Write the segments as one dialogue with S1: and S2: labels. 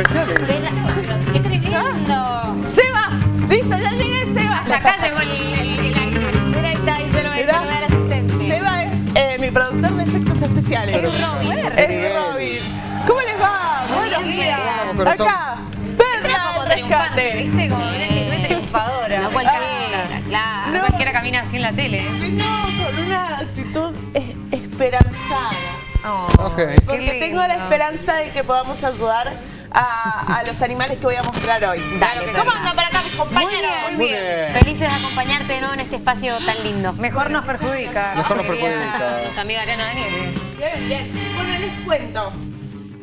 S1: especiales.
S2: ¡Qué tremendo!
S3: ¡Seba! ¡Listo, ya llegué, Seba!
S2: Hasta acá llegó el, el, el animal. Mira, ahí está, ahí se lo lo ve al asistente.
S3: Seba es eh, mi productor de efectos especiales.
S2: Es Robin.
S3: Es Robin. ¿Cómo les va? Buenos días. Acá, Perla
S2: como
S3: del
S2: triunfante,
S3: Rescate.
S2: ¿viste? Como muy triunfadora. No cualquiera, claro.
S3: No.
S4: Cualquiera camina así en la tele.
S3: Vengo con una actitud es- esperanzada.
S4: Oh,
S3: Porque tengo la esperanza de que podamos ayudar a, a los animales que voy a mostrar hoy.
S2: Dale,
S3: ¿Cómo
S2: Perla.
S3: andan para acá mis
S2: Muy
S3: compañeros?
S2: bien,
S1: Muy bien.
S2: Felices de acompañarte de nuevo en este espacio tan lindo.
S4: Mejor nos perjudica.
S1: Mejor nos perjudica.
S4: nuestra amiga Ariana Daniel.
S3: Bien, bien. Bueno, les cuento.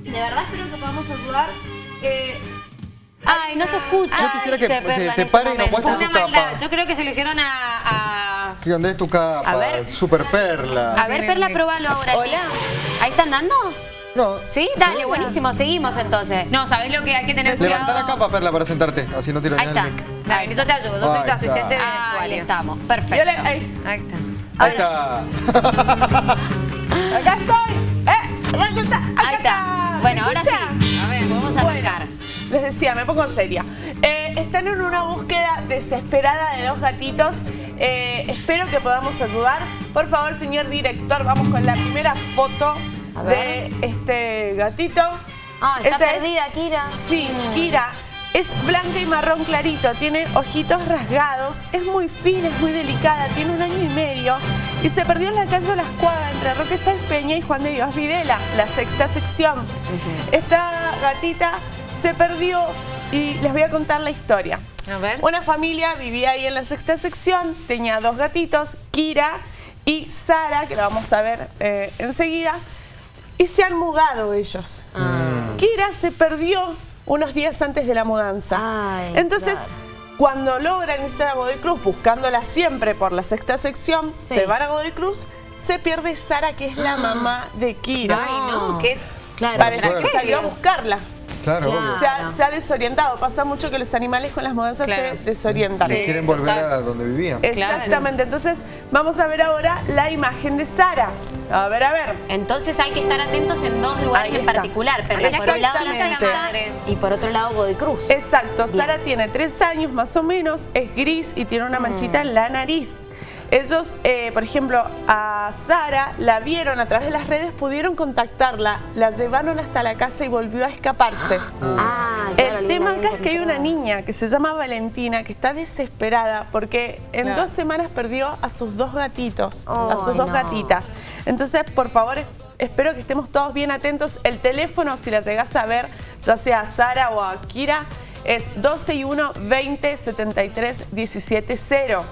S3: De verdad espero que podamos ayudar. Eh,
S2: Ay, no se escucha.
S1: Yo quisiera que- te
S2: este
S1: pare y nos muestres
S4: Una
S1: tu capa.
S4: maldad. Yo creo que se le hicieron a... a-
S1: ¿Qué onda es tu capa?
S2: A ver.
S1: Super perla.
S2: A ver, Perla, probalo ahora.
S3: Hola.
S2: ¿Ahí están dando?
S1: No.
S2: ¿Sí? Dale, buenísimo. Seguimos entonces.
S4: No, ¿sabés lo que hay que tener
S1: Levanta
S4: cuidado?
S1: la capa, Perla, para sentarte. Así no tiras
S2: Ahí está.
S4: Dale, yo te ayudo. Yo soy tu
S1: Ahí
S4: asistente de
S1: está.
S2: Ahí estamos.
S3: yo
S2: Perfecto.
S3: le- ahí,
S4: Ahí está.
S1: Ahí está.
S3: acá estoy. Eh, acá está. Acá
S2: Ahí está. Bueno, ahora sí.
S4: A ver,
S2: Vamos a arrancar.
S3: Les decía, me pongo seria. Eh, están en una búsqueda desesperada de dos gatitos. Eh, espero que podamos ayudar. Por favor, señor director, vamos con la primera foto
S2: A
S3: de este gatito.
S2: Ah, está
S3: Esa es-
S2: perdida, Kira.
S3: Sí, Kira. Es blanca y marrón clarito, tiene ojitos rasgados, es muy fina, es muy delicada, tiene un año y medio y se perdió en la calle Las Cuadras entre Roque Sáenz Peña y Juan de Dios Videla, la sexta sección. Esta gatita se perdió y les voy a contar la historia.
S4: A ver.
S3: Una familia vivía ahí en la sexta sección, tenía dos gatitos, Kira y Sara, que la vamos a ver eh, enseguida, y se han mudado ellos. Kira se perdió unos días antes de la mudanza.
S2: Ay,
S3: Entonces,
S2: claro.
S3: cuando logran irse a Godoy Cruz, buscándola siempre por la sexta sección,
S2: Sí.
S3: se van a Godoy Cruz, se pierde Sara, que es la mamá de Kira.
S4: Ay, no, qué...
S2: Claro.
S3: Parece que salió a buscarla.
S1: Claro,
S2: Claro.
S1: obvio.
S3: Se ha, se ha desorientado. Pasa mucho que los animales con las mudanzas
S4: Claro.
S3: se desorientan.
S4: Sí.
S1: Quieren volver
S4: total.
S1: a donde vivían.
S3: Exactamente. Entonces, vamos a ver ahora la imagen de Sara. A ver, a ver.
S2: Entonces hay que estar atentos en dos lugares en particular, pero por un lado la sexta y por otro lado Godoy Cruz.
S3: Exacto.
S2: Bien.
S3: Sara tiene tres años más o menos, es gris y tiene una manchita en la nariz. Ellos, eh, por ejemplo, a Sara la vieron a través de las redes, pudieron contactarla, la llevaron hasta la casa y volvió a escaparse.
S2: Ah, claro,
S3: El tema acá es que hay una niña que se llama Valentina que está desesperada porque en dos semanas perdió a sus dos gatitos, a sus dos
S2: no.
S3: gatitas. Entonces, por favor, es- espero que estemos todos bien atentos. El teléfono, si la llegás a ver, ya sea a Sara o a Kira, es 12 y 1 20 73 17 0.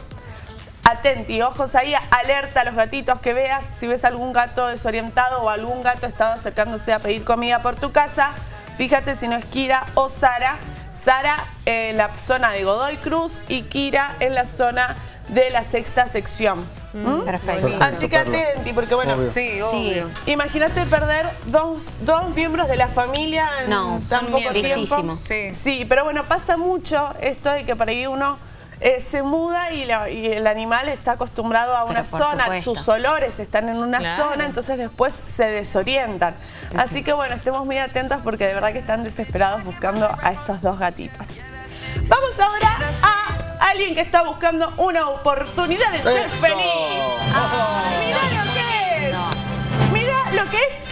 S3: Atenti, ojos ahí, alerta a los gatitos que veas. Si ves algún gato desorientado o algún gato estado acercándose a pedir comida por tu casa, fíjate si no es Kira o Sara. Sara en la zona de Godoy Cruz y Kira en la zona de la sexta sección. ¿Mm?
S2: Perfecto.
S3: Así que atenti, porque bueno,
S1: Obvio.
S4: Sí, obvio.
S3: imagínate perder dos, dos miembros de la familia en
S2: No,
S3: tan
S2: son
S3: poco tiempo.
S4: Sí.
S3: Sí, pero bueno, pasa mucho esto de que por ahí uno eh, se muda y, la- y el animal está acostumbrado a una zona,
S2: supuesto.
S3: sus olores están en una
S4: Claro.
S3: zona, entonces después se desorientan. Así que bueno, estemos muy atentos porque de verdad que están desesperados buscando a estos dos gatitos. Vamos ahora a alguien que está buscando una oportunidad de ser
S1: ¡Eso!
S3: feliz.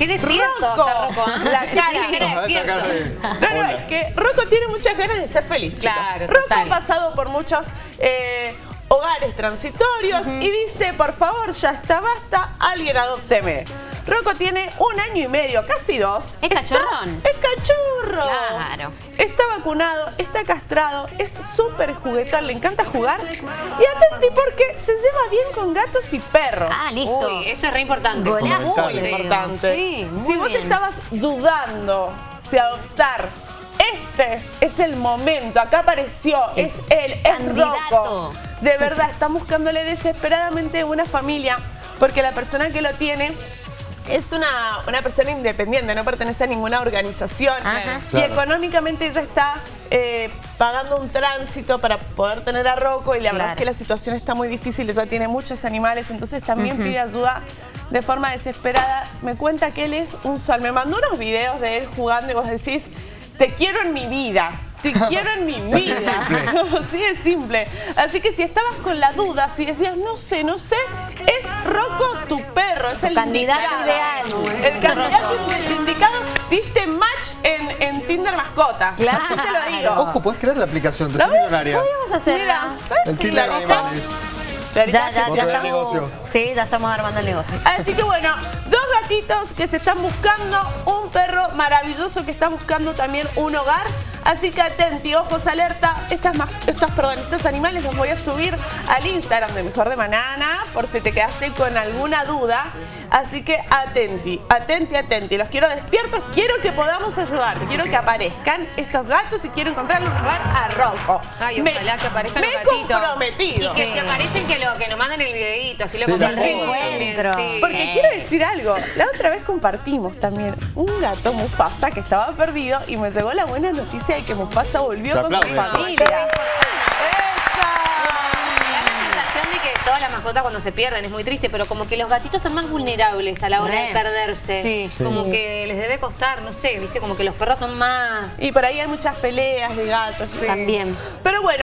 S4: Qué despierto
S3: Rocco.
S4: está Rocco, ¿ah?
S3: La cara.
S4: Sí,
S1: cara de-
S3: No, no, es que Rocco tiene muchas ganas de ser feliz, chicos.
S4: Claro,
S3: Rocco
S4: total.
S3: ha pasado por muchos eh, hogares transitorios y dice, por favor, ya está, basta, alguien adópteme. Rocco tiene un año y medio, casi dos.
S2: ¿Es
S3: Está-
S2: cachorrón?
S3: Es cachorro.
S2: Claro.
S3: Está vacunado, está castrado, es súper juguetón, le encanta jugar. Y atenti porque se lleva bien con gatos y perros.
S2: Ah, listo.
S4: Uy, eso es re importante.
S2: Golazo. Sí,
S3: importante.
S2: Sí, muy
S3: si vos
S2: bien.
S3: estabas dudando si adoptar, este es el momento. Acá apareció, es él, es. Rocco. De verdad, están buscándole desesperadamente una familia porque la persona que lo tiene es una, una persona independiente, no pertenece a ninguna organización.
S2: Ajá.
S3: Y
S1: Claro.
S3: económicamente ella está eh, pagando un tránsito para poder tener a Rocco y la verdad
S2: Claro.
S3: es que la situación está muy difícil, ella tiene muchos animales, entonces también pide ayuda de forma desesperada. Me cuenta que él es un sol. Me mandó unos videos de él jugando y vos decís, te quiero en mi vida. Te quiero en mi
S1: Así de
S3: vida.
S1: simple.
S3: Así de simple. Así que si estabas con la duda, si decías, no sé, no sé, es Rocco tu perro, es el
S2: candidato ideal.
S3: El candidato indicado, diste match en, en Tinder mascotas.
S2: Claro.
S3: Así te lo digo.
S1: Ojo, puedes crear la aplicación de
S3: ¿La
S1: ser
S3: ves?
S1: millonaria.
S2: A hacerla.
S3: Mira,
S1: El. Tinder animales.
S2: Ya, ya, ya
S1: de
S2: estamos.
S1: negocio.
S2: Sí, ya estamos armando el negocio.
S3: Así que bueno, dos gatitos que se están buscando un perro maravilloso que está buscando también un hogar. Así que atenti, ojos alerta. Estas, estas, perdón, estos animales los voy a subir al Instagram de Mejor de Manana por si te quedaste con alguna duda. Así que atenti, atenti, atenti. Los quiero despiertos, quiero que podamos ayudar. Quiero que aparezcan estos gatos y quiero encontrarle un hogar a Rocco.
S4: Ay,
S3: Me-
S4: ojalá que aparezcan
S3: me
S4: los
S3: he
S4: gatitos.
S3: comprometido.
S4: Y que si aparecen, que, lo, que nos manden el videito, así lo
S1: Sí,
S4: compartimos sí.
S3: Porque quiero decir algo, la otra vez compartimos también un gato Mufasa que estaba perdido y me llegó la buena noticia de que Mufasa volvió
S1: Se
S3: con su familia.
S4: Me da la sensación de que todas las mascotas cuando se pierden es muy triste, pero como que los gatitos son más vulnerables a la hora de perderse.
S2: Sí.
S4: Como que les debe costar, no sé, viste, como que los perros son más...
S3: Y por ahí hay muchas peleas de gatos.
S2: También.
S3: Pero bueno,